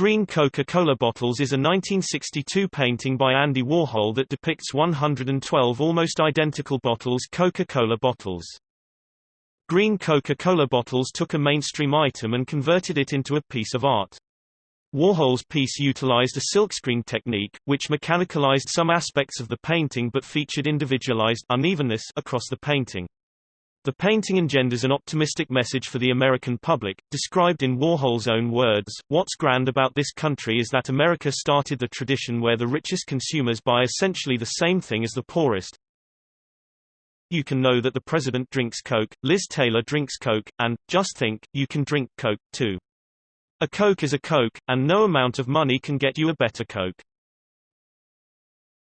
Green Coca-Cola Bottles is a 1962 painting by Andy Warhol that depicts 112 almost identical bottles Coca-Cola bottles. Green Coca-Cola bottles took a mainstream item and converted it into a piece of art. Warhol's piece utilized a silkscreen technique, which mechanicalized some aspects of the painting but featured individualized unevenness across the painting. The painting engenders an optimistic message for the American public, described in Warhol's own words, What's grand about this country is that America started the tradition where the richest consumers buy essentially the same thing as the poorest. You can know that the president drinks Coke, Liz Taylor drinks Coke, and, just think, you can drink Coke, too. A Coke is a Coke, and no amount of money can get you a better Coke.